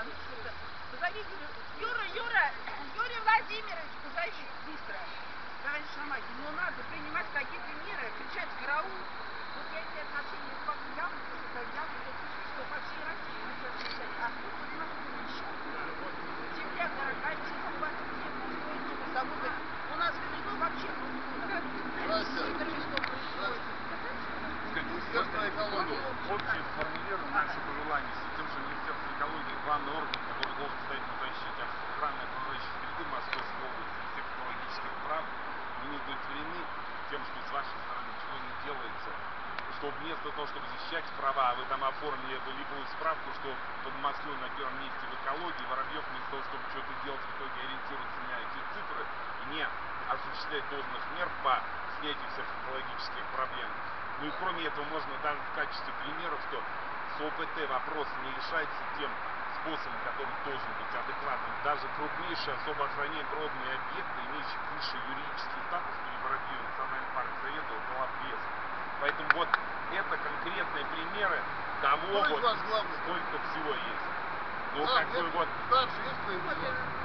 Позовите Юра, Юра, Юрий Владимирович, позови быстро. Товарищ Шамахин, ну надо принимать какие-то меры, кричать караул. Вот я эти отношения с вами явно, явно, что по всей России хотят кричать. А тут у нас несчастные. Вот чемпионат России, хватит всех заводы. У нас в Крыму вообще Настя, что происходит. Министерство экологии. Общее сформулируем наши пожелания с тем, что Министерство экологии главный орган, который должен стоять на защите охраны окружающей среды Московской области всех экологических прав, мы не удовлетворены тем, что с вашей стороны ничего не делается. Что вместо того, чтобы защищать права, вы там оформили волевую справку, что под Москвой на первом месте в экологии, Воробьев вместо того, чтобы что-то делать, в итоге ориентируется на эти цифры не осуществлять должных мер по снятию всех экологических проблем. Ну и кроме этого можно даже в качестве примера, что с ОПТ вопрос не решается тем способом, который должен быть адекватным. Даже крупнейшие особо охраняемые природные объекты, имеющие высший юридический статус при Воробьеве Национальный парк Советов, была без. Поэтому вот это конкретные примеры того, Кто вот, сколько всего есть. Ну, Да, как бы вот, есть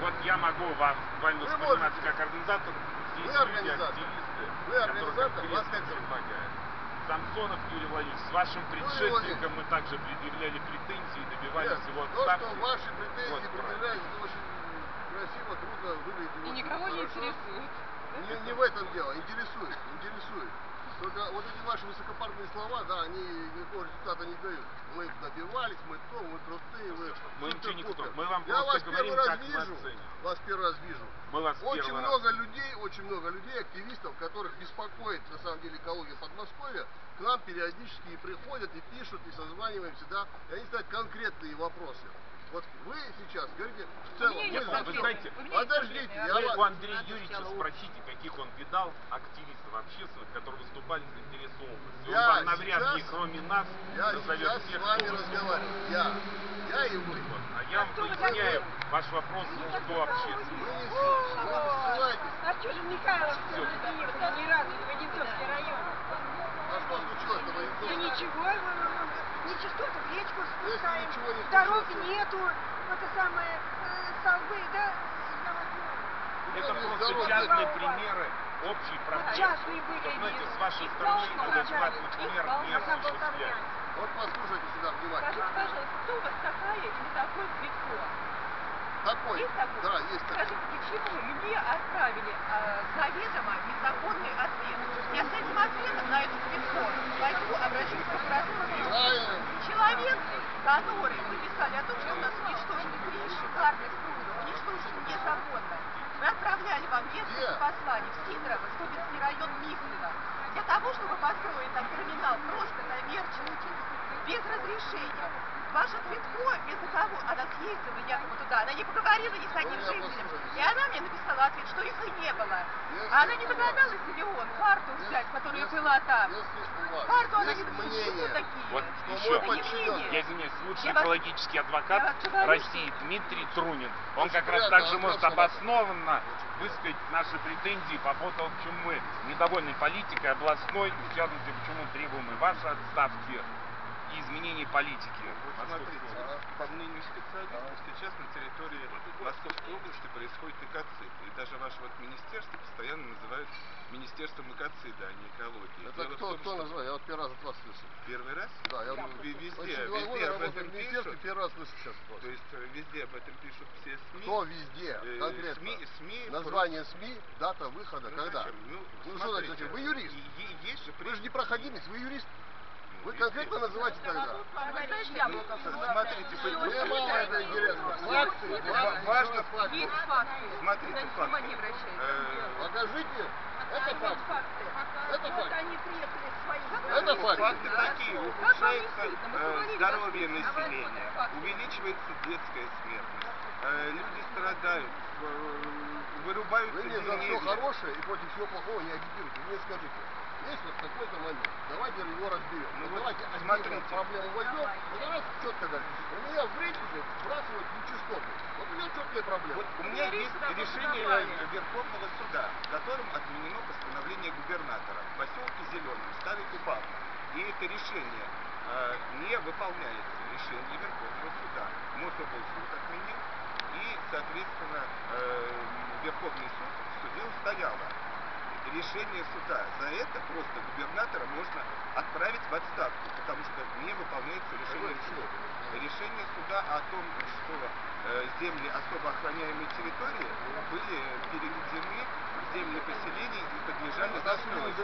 вот я могу вас буквально Вы воспринимать можете. как организатор. Здесь Вы люди, организатор. активисты, Вы которые организатор, вас как зовут? Самсонов Юрий Владимирович, с вашим предшественником мы также предъявляли претензии и добивались Нет, его то, отставки. что ваши претензии Вот, предъявляют, это очень красиво, круто выглядит. И никого не интересует. Не, не в этом дело, интересует, интересует. Только вот эти ваши высокопарные слова, да, они никакого результата не дают. Мы добивались, мы то, мы крутые, вы Мы ничего не крутые. Мы вам Я вас говорим, первый раз мы вижу, вас первый раз вижу. Мы вас Очень первый раз- много людей, очень много людей, активистов, которых беспокоит на самом деле экология Подмосковья, к нам периодически и приходят, и пишут, и созваниваемся, да, и они ставят конкретные вопросы. Вот вы сейчас говорите в целом, за Вы что? знаете, Подождите, я Вы вас... у Андрея Юрьевича спросите, каких он видал активистов общественных, которые выступали за интересы области. Он Я вам навряд ли, кроме нас, Я назовет сейчас всех, с вами кто разговариваю. Я. Я и вы. А я вам кто вы поясняю такой? ваш вопрос. Вы не, ссыл- вы не ссылайтесь. Артюшин Михайлович тоже приехал ни разу Венецовский район. А что случилось-то, Да ничего, мы- мы- мы нечистоты в речку спускаем, не дорог нету, это самое, э, столбы, да. Это Ну, просто частные примеры общей проблемы. Частные были, Что, знаете, с вашей стороны полно, адекватных их мер полно, не осуществляется. Вот послушайте сюда внимательно. Скажите, пожалуйста, кто у вас такая или такой Цветко? Такой. Есть такой? Да, есть такой. Скажите, почему мне отправили а, заведомо незаконный ответ? Я с этим ответом на эту Цветко пойду обращусь в прокуратуру. Правильно. Человек, который вы писали о том, что у нас уничтожены три шикарных пруда, уничтожены незаконно. Мы отправляли вам несколько посланий в Сидорово, Столбинский район Михлина, для того, чтобы построить там терминал просто коммерческий, без разрешения. Ваша Цветко, вместо того, она съездила якобы туда, она не поговорила ни с одним Ну, жителем, и она мне написала ответ, что их и не было. А она не догадалась миллион карту взять, которая была там. Карту она не что такие. Вот что еще. Я извиняюсь, лучший экологический адвокат России Дмитрий Трунин. Он как раз также Антон может обоснованно высказать наши претензии по поводу того, почему мы недовольны политикой областной, в частности, почему требуем и вашей отставки, и изменения политики. Вот смотрите, области. по мнению специалистов, сейчас на территории Московской области происходит экоцид. И даже ваше вот министерство постоянно называют министерством экоцида, а не экологии. Это Дело кто, том, кто что называет? Я вот первый раз от вас слышу. Первый раз? Да, я Ну, везде, очень везде об этом пишут. первый раз слышу сейчас. вас. То есть э, везде об этом пишут все СМИ. Кто везде? Э, Конкретно. СМИ, СМИ Название СМИ, дата выхода, Ну, когда? зачем? Ну, Ну, что смотрите, значит, вы юрист? есть же Вы же не проходимец, вы юрист. Вы конкретно называйте тогда. Смотрите, мало это интересно. Факты, Ва- факты, важно факты. Есть факты. Смотрите, факты. не. Э, Покажите. Это факт. Это Вот факт. они приехали своим Это факт. Факты такие. Ухудшается э, здоровье населения, увеличивается детская смертность, э, люди страдают, э, вырубаются Вы мне за все хорошее и против всего плохого не агитируйте. Мне скажите, есть вот такой-то момент, давайте его разберем. Ну Ну, давайте смотрите. проблему возьмем, и давайте четко говорить. У меня в рейтинге сбрасывают нечистоты. Вот у меня четкая проблема. Вот у меня есть решение Верховного суда, в котором отменено постановление губернатора в поселке Зеленый, Старый Купавно. и это решение э, не выполняется, решение Верховного суда. Мособлсуд отменил, и, соответственно, э, Верховный суд, что дело стояло. Решение суда за это просто губернатора можно отправить в отставку, потому что не выполняется решение суда. Решение суда о том, что э, земли особо охраняемой территории были переведены в земли поселений и подлежали застройке.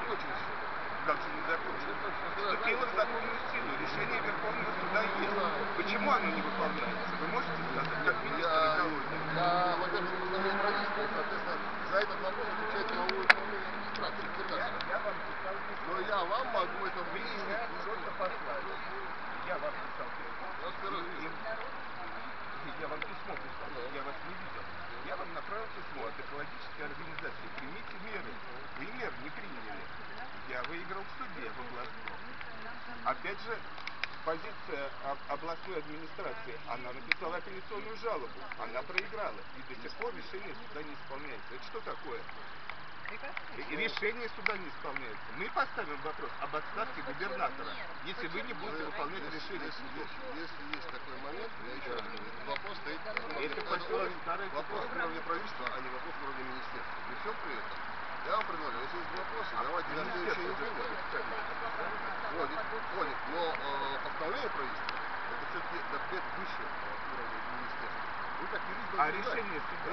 Как же не закончилось? Вступило в законную силу. Решение Верховного суда есть. Почему оно не выполняется? Вы можете сказать, как министр экологии? я, во-первых, соответственно, за этот вопрос отвечает правовое управление администрации губернатора. Я вам писал письмо. Но я вам могу это меня просто послали. Я вам писал. Я вам письмо писал, я вас не видел. Я вам направил письмо от экологической организации. Примите меры. Вы мер не приняли. Я выиграл в суде в областном. Опять же, позиция об- областной администрации. Она написала апелляционную жалобу. Она проиграла. И до сих пор решение суда не исполняется. Это что такое? Решение суда не исполняется. Мы поставим вопрос об отставке губернатора, если вы не будете выполнять Если, решение суда. если, есть такой момент, я еще раз говорю, этот вопрос стоит вопрос уровня правительства, а не вопрос уровня министерства. При всем при этом, я вам предлагаю, если есть вопросы, давайте на следующей неделе. Входит, входит, но э, постановление правительства, это все-таки документ выше уровня министерства. Вы А знать. решение суда?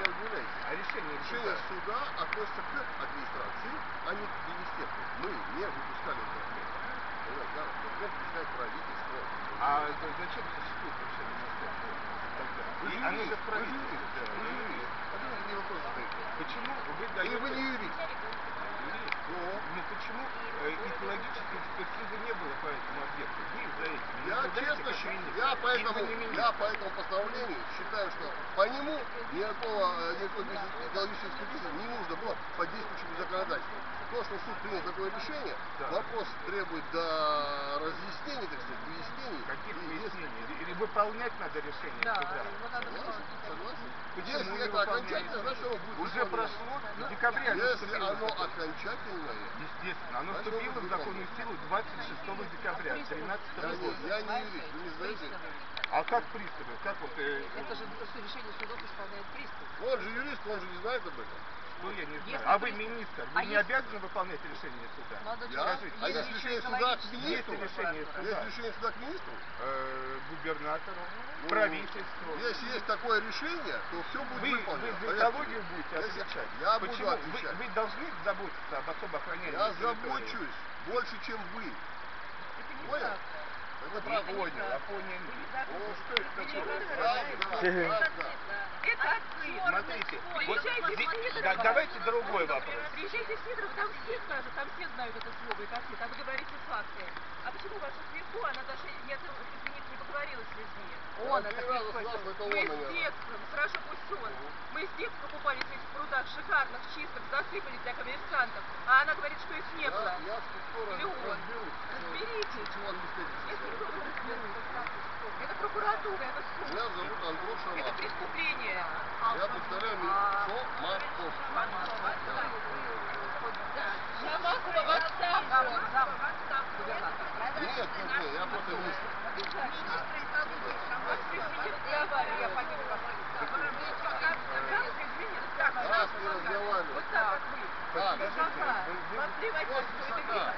А решение Решение суда? относится к администрации, а не к министерству. Мы не выпускали этот документ. Да? Документ выпускает правительство. А за- зачем существует решение министерства тогда? Вы же юрист, вы же юрист. А мне вопрос. Почему вы Или даете... вы не юрист? Но Ну почему э, экологической экспертизы не было по этому объекту? Вы за этим я честно я поэтому, я по этому постановлению считаю, что по нему никакого, э, никакой экологической экспертизы не нужно было по действующему законодательству. Что суд принял такое решение, Да. вопрос требует до разъяснений, так сказать, выяснений. Каких И если- выяснений? Или, или выполнять надо решение Да, суда? надо Согласен, согласен. Почему Если это окончательно, значит оно будет Уже прошло, в декабре оно Если оно закон. окончательное, Естественно, оно вступило в законную силу 26 декабря 2013 я не, года. я не юрист, вы не знаете? А как приставы? Как вот... э, Это же решение судов исполняет пристав. Он же юрист, он же не знает об этом. Ну, я не знаю. А вы министр, А вы не если- обязаны выполнять решение суда? Молодой Я? человек, А есть решение суда к министру? Есть решение суда. Есть решение суда к министру? Э, губернатору, Ну, правительству. Если есть такое решение, то все будет Вы, вы выполнено. за Поверьте экологию мне. будете отвечать? Я буду Почему? отвечать. Вы, вы должны заботиться об особо охраняемой Я территории. забочусь больше, чем вы. Это не Понял? так. Не а понял. Ну что это такое? Правда. Это отцы. Смотрите, вот да, давайте другой вопрос. Приезжайте в Сидоров, там все скажут, там все знают это слово и коты, там вы говорите факты. А почему ваша свинку, она даже не, от- извините, не поговорила с людьми? Он это Мы с детством, хорошо пусть он. Мы с детства купались в этих прудах шикарных, чистых, засыпали для коммерсантов. А она говорит, что их не Я, было. я Или он. разберусь. Разберитесь. Чего он не встретится с Если вами. кто-то разберется. Это прокуратура, это зовут Антон Это Шамахов. преступление. Я повторяю, Шомахов. Шамахова в отставку. Нет, нет, я просто министр. Раз не разговариваю. Вот так, как вы. Так. Высока. Подливать Вот что это.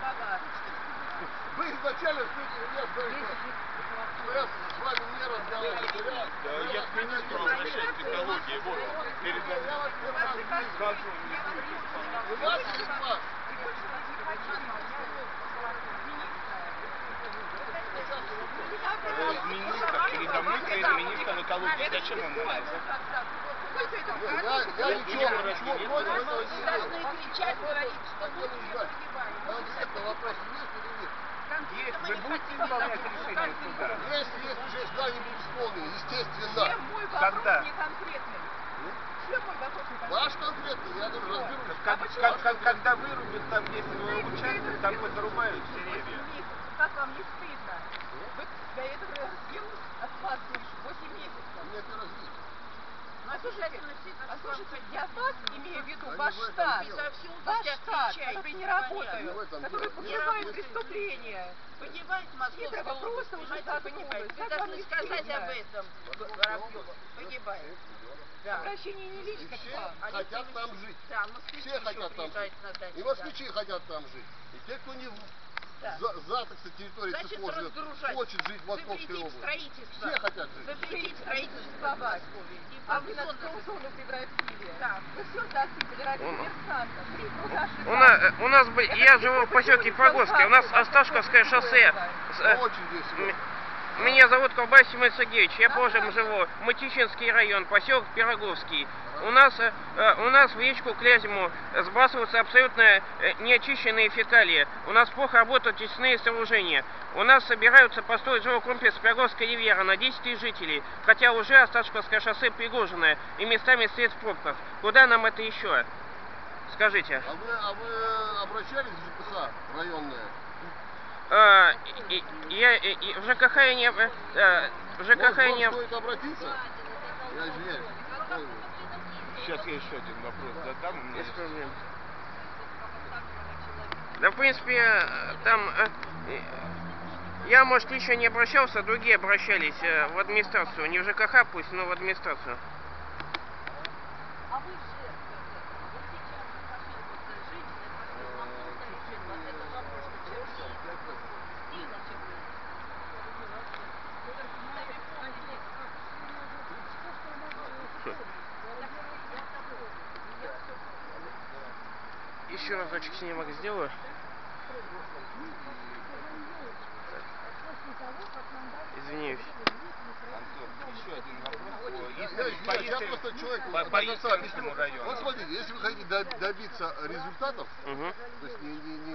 Вы изначально что, что я с вами не разговариваю. что я- что я к министру обращаюсь к экологии. Вот, перед Я вами. вас. Скажу. У вас или у вас? Э, Министр, передо мной стоит министр экологии. Зачем он нужен? Я, я ничего, ничего против этого не должны имею. кричать, говорить, что Хотел узнать, конкретно вопрос есть? Есть, вы будете исполнять решение суда? Если есть уже когда-нибудь исполнены, естественно. Чем мой вопрос Когда? не конкретный? Чем мой вопрос не конкретный? Ваш конкретный, я говорю, разберусь. Как- как- как- когда вырубят там 10 участков, там позарубают деревья. месяцев. Как вам не стыдно? Вы до этого съел от вас душу 8 месяцев. У меня первый раз видите. А слушайте, а слушайте, я вас имею в виду, ваш штат, ваш штат, который не работают, которые покрывают преступления. Понимаете, Московская область, просто уже понимаете. Вы должны сказать об этом, Воробьева. Погибает. Да. Обращение не лично все. Они хотят там жить. Да, Все хотят там жить. И москвичи хотят там жить. И те, кто не Да. за, за так сказать, территорией Значит, разгружать. хочет жить в Московской области. строительство. Все хотят жить. Запретить строительство в Подмосковье. И А вы на зоны- зону превратили. Да. Вы все засыпали ради диверсантов. Три труда У нас, у нас бы, я живу в поселке Погоске, у нас Осташковское шоссе. Э, Очень весело. Меня зовут Колбас Семен Сергеевич, я Божьим живу, Мытищинский район, поселок Пироговский. У нас, э, э, у нас в речку Клязьму сбрасываются абсолютно э, неочищенные фекалии. У нас плохо работают очистные сооружения. У нас собираются построить жилой комплекс Пироговская ривьера на 10 тысяч жителей, хотя уже Осташковское шоссе пригоженное и местами стоит в пробках. Куда нам это еще? Скажите. А вы, а вы обращались в ЖКХ районное? А, и- и- я и- и в ЖКХ я не... э, в ЖКХ Может, я не... стоит обратиться? Я извиняюсь. Сейчас я еще один вопрос задам. У меня Без проблем. Да, в принципе, э, там... э, э, Я, может, еще не обращался, другие обращались э, в администрацию. Не в ЖКХ пусть, но в администрацию. Еще разочек снимок сделаю. Извиняюсь. Антон, еще один вопрос. просто человек по- по району. Вот смотрите, если вы хотите до- добиться результатов, Угу. то есть не, не, не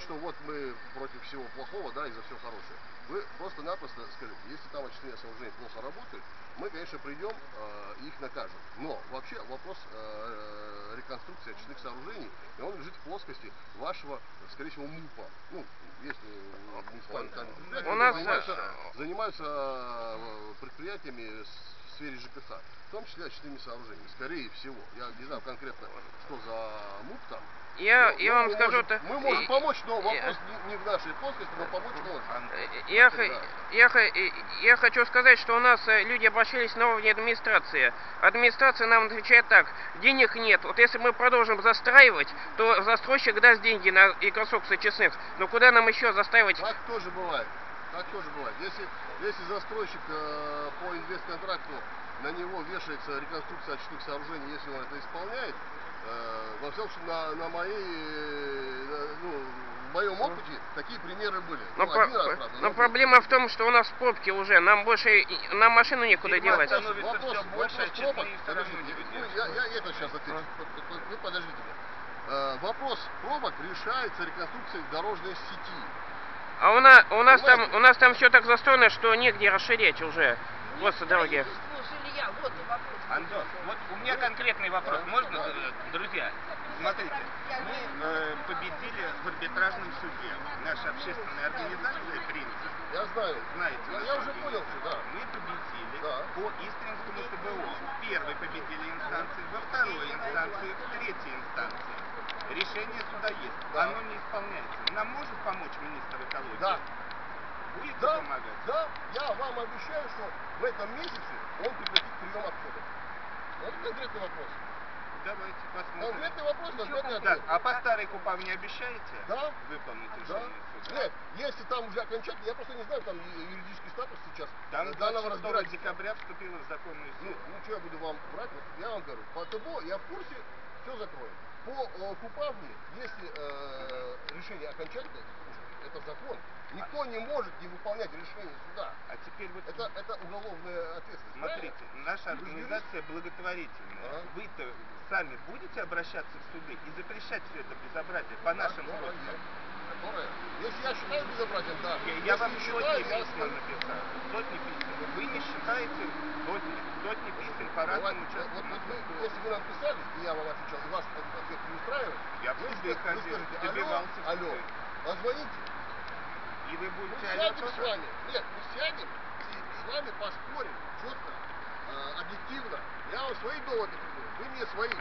говорить, что вот мы против всего плохого, да, и за все хорошее. Вы просто-напросто скажите, если там очистные сооружения плохо работают, мы, конечно, придем э, и их накажем. Но вообще вопрос э, реконструкции очистных сооружений, и он лежит в плоскости вашего, скорее всего, МУПа. Ну, есть э, муниципальные сами предприятия, У нас, занимаются, э, занимаются э, предприятиями с- сфере ЖКХ, в том числе очистными сооружениями, скорее всего. Я не знаю конкретно, что за МУП там. Я, Ну, я вам мы скажу... можем- то- Мы можем и- помочь, но и- вопрос не, не в нашей плоскости, но помочь можем. Э, Я, х- я, х- э, я хочу сказать, что у нас э, люди обращались на уровне администрации. Администрация нам отвечает так, денег нет. Вот если мы продолжим застраивать, то застройщик даст деньги на реконструкцию честных. Но куда нам еще застраивать? Так тоже бывает. Так тоже бывает. Если, если застройщик э, по инвестконтракту на него вешается реконструкция очистных сооружений, если он это исполняет, э, во всяком случае, на, на моей, э, ну, в моем опыте такие примеры были. Но, Ну, про- один раз, правда, но проблема в том, что у нас пробки уже, нам больше, и- нам машину некуда Видимо, девать. вопрос, вопрос а пробок. равно Подождите, ну, я, я это сейчас отвечу. Вы подождите. Э, вопрос пробок решается реконструкцией дорожной сети. А у нас, у нас там, у нас там все так застроено, что негде расширять уже. Просто дороги. Строительство жилья, вот и вопрос. Антон, вот у меня конкретный вопрос. Можно, э, друзья? Смотрите, мы э, победили в арбитражном суде. Наша общественная организация «Принцип», Я знаю. знаете, Я, на я уже понял, да. Мы победили Да. по Истринскому ТБО. В первой победили инстанции, во второй инстанции, в третьей инстанции. Решение суда есть. Да. Оно не исполняется. Нам может помочь министр экологии? Да. Будете Да, помогать? да, я вам обещаю, что в этом месяце он прекратит прием отходов. Это конкретный вопрос. Давайте посмотрим. Конкретный вопрос, конкретный Так, ответ. а по старой КУПА не обещаете Да. выполнить Да. решение суда? Нет, если там уже окончательно, я просто не знаю, там юридический статус сейчас Там данного 26 разбирательства. декабря вступила в законную Ну, силу. ну что я буду вам брать? Я вам говорю, по ТБО я в курсе, все закроем. По э, Купавне, если э, решение окончательное, это закон. Никто не может не выполнять решение суда. А теперь вот Это, это уголовная ответственность. смотрите, правильно? наша организация благотворительная. Ага. Вы-то сами будете обращаться в суды и запрещать все это безобразие по нашим Которая просьбам? Которая. Если я считаю безобразием, да. Я, вам не сотни считаю, я писем написал. Сотни писем. Вы не считаете сотни, сотни писем по Давайте, разным вот, вот вы, если вы нам писали, и я вам отвечал, и вас ответ не устраивает, Я вы, вы скажете, алло, алло, позвоните, И вы мы будете алло сядем с вами, нет, мы сядем и с вами поспорим четко, э, объективно, я вам свои доводы приведу, вы мне свои.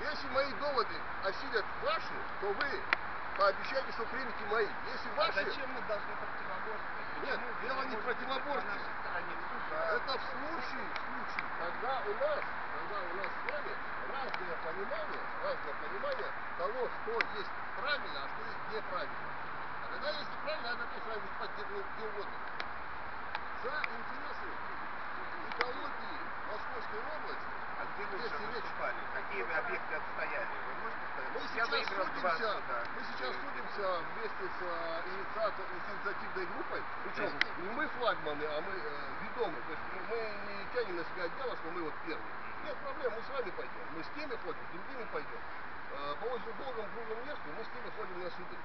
Если мои доводы осилят ваши, то вы пообещайте, что примете мои. Если А ваши, зачем мы должны противоборствовать? Нет, Почему дело не противоборстве. Суда. это в случае, в случае, когда у нас, когда у нас с вами разное понимание, разное понимание того, что есть правильно, а что есть неправильно. А когда есть неправильно, вами выступать где, где угодно. За интересы экологии Московской области А речь- выступали? Какие вы объекты отстояли? Вы можете сказать? Мы сейчас судимся, мы сейчас судимся вместе с, э, инициатор- с инициативной группой, причем не мы флагманы, а мы э, ведомые, то есть мы, не тянем на себя дело, что мы вот первые. Нет проблем, мы с вами пойдем, мы с теми ходим, с другими пойдем. Э, по очень долгому круглому месту мы с ними ходим на суды.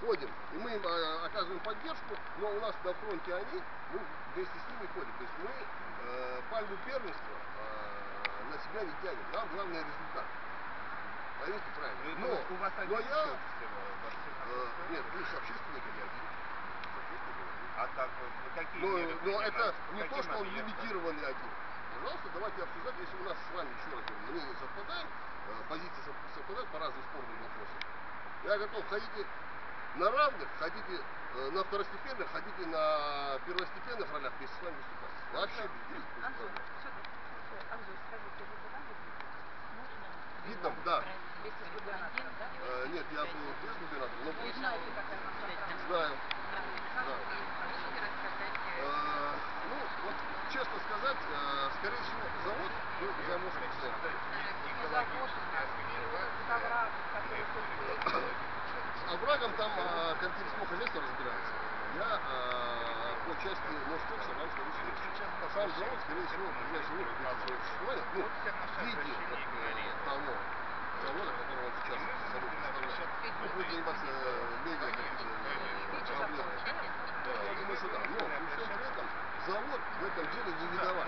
Ходим, и мы им э, оказываем поддержку, но у нас на фронте они, мы вместе с ними ходим. То есть мы э, пальму первенства э, себя не тянем, нам главный результат. Поймите правильно. Вы- Но, у вас но один я, э, нет, вы же не один. Общественники не один. А так, вот, вы какие Но, меры но это не то, что он объектам? лимитированный один. Пожалуйста, давайте обсуждать, если у нас с вами, еще раз говорю, мнение совпадает, э, позиции сов- совпадают по разным спорным вопросам. Я готов, хотите на равных, хотите э, на второстепенных, хотите на первостепенных ролях вместе с вами выступать. Вообще без без Анзор, проблем. сюда. Анзор, скажите, вы была в Видно, да. Э, нет, я был без губернатора, но Вы знаете, знаю. Да. э, ну, вот честно сказать, э, скорее всего, завод был тут С оврагом там э, коллектив хозяйства разбирается. Я э, по части вам скажу следующее. Сам завод, скорее всего, в ближайшее время свое существование. Ну, в виде того завода, который он сейчас собой представляет. Ну, будет заниматься медиа проблемами. Да, я думаю, что да. Но при всем при этом завод в этом деле не виноват.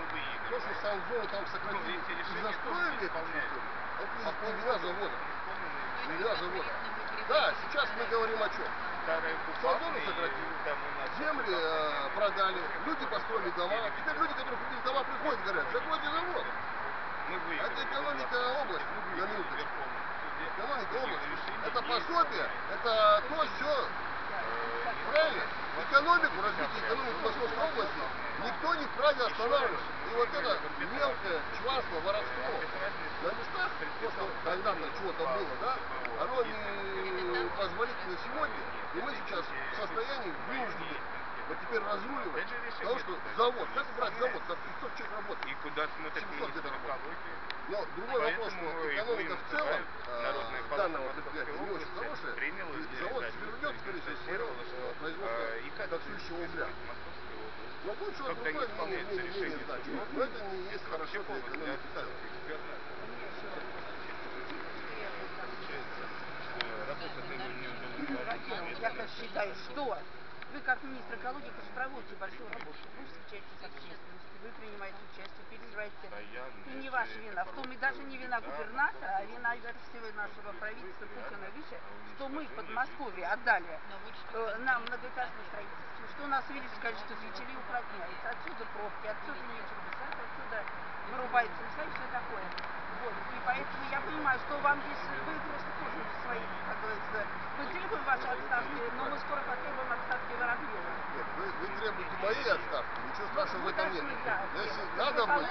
То, что сам зону там сократили и застроили эту территорию, это не не вина завода. Не вина завода. Да, сейчас мы говорим о чем? Зону купальные, сократили, земли э, продали, люди построили дома. Теперь люди, которые купили дома, приходят и говорят, закройте завод. выиграли. Это экономика области. Экономика области. Это пособие, это то, все. Э, Правильно? Экономику, развитие экономики Московской области никто не вправе останавливать. И вот это мелкое чванство, воровство на местах, то, что когда-то чего-то было, да, оно не позволительно сегодня. И мы сейчас в состоянии вынуждены вот теперь разруливать. Потому что завод, как убрать завод, там 500 человек работает. И куда смотрит 700 министр экологии? Но другой вопрос, Поэтому что его экономика в целом э, палата данного предприятия не очень хорошая. приняла И для завод свернет, скорее всего, что, э, производство э, таксующего угля. Московской области. Но что Когда не другое мнение, решение значит. суда, Но это не есть хорошо для экономики в целом. не. Я так считаю, что вы как министр экологии, проводите большую работу. Вы встречаетесь с общественностью, вы принимаете участие, переживаете. И не ваша вина. В том и даже не вина губернатора, а вина всего нашего правительства Путина выше, что мы в Подмосковье отдали э, нам многоэтажное строительство, что у нас увеличилось количество жителей уплотняется. Отсюда пробки, отсюда нечего писать, отсюда вырубается леса и все такое. Вот. И поэтому я понимаю, что вам здесь, вы просто тоже свои, как говорится, мы требуем вашей отставки, но мы скоро потребуем отставки Воробьева. Нет, вы, вы моей отставки, ничего страшного в Вы этом нет. Если надо будет,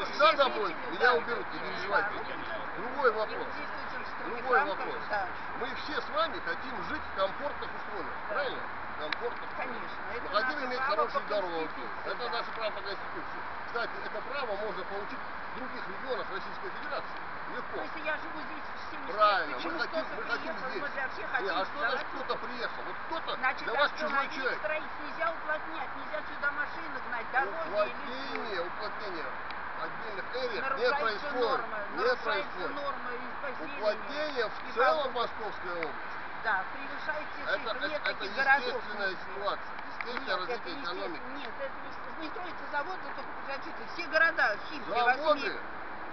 если надо будет, меня уберут, не переживайте. Ну, Другой вопрос. Другой вопрос. Мы все с вами хотим жить в комфортных условиях, правильно? Комфортных условиях. Конечно, это иметь право хорошие дороги. Это наше право по Конституции. Кстати, это право можно получить в других регионах Российской Федерации. Легко. Есть я живу здесь 7 Правильно, лет, мы почему хотим, мы хотим здесь. мы для всех Не, хотим а что значит кто-то приехал? Вот кто-то Значит, для вас чужой остановить человек. строить нельзя уплотнять, нельзя сюда машины гнать, дороги Уплотнение, уплотнение отдельных эриях не происходит. нормы, Не происходит. нормы. Уплотнение в целом Московской области. Да, превышаете Это, цифры, это, это таких городов. естественная ситуация. Естественное Нет, это развитие не экономики. Нет, это не, не строится завод, но только подождите, все города, Химки, Заводы.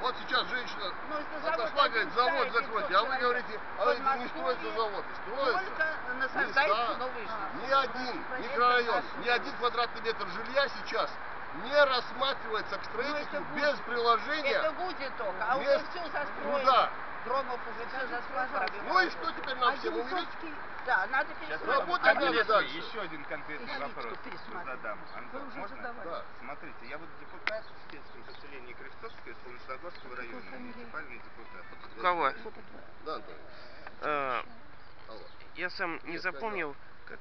Вот сейчас женщина Ну, завод отошла, говорит, завод закройте, а вы 500 говорите, а это не строятся Подмосковье заводы. Строятся. Только насаждаются Места. новые жилища. Ни один Это микрорайон, ни один квадратный метр жилья сейчас не рассматривается к строительству это без будет. приложения. Это будет только, а уже все застроено. Ну да. Громов уже все застроено. Ну и что теперь нам всем умереть? Да, надо Сейчас пересмотреть. Работать а надо дальше. еще один конкретный вопрос задам. Антон, уже задавали. Да. Смотрите, я вот депутат в сельском поселении Крестовское, Солнечногорского района, муниципальный депутат. Кого? Да, Антон. Э, я сам не запомнил, как...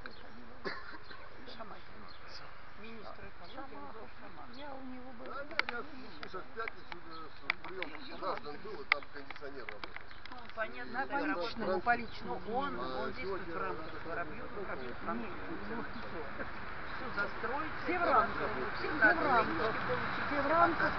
Министр Шаман. Я у него был. Да, нет, я, слушай, в пятницу прием граждан был, и там кондиционер работает. Ну, понятно, по работает. личному, по личному. Он, А, он действует сегодня- в рамках Воробьева, Воробьев в рамках функции. Все застроить. Все в рамках. Все Все в рамках. Все в рамках.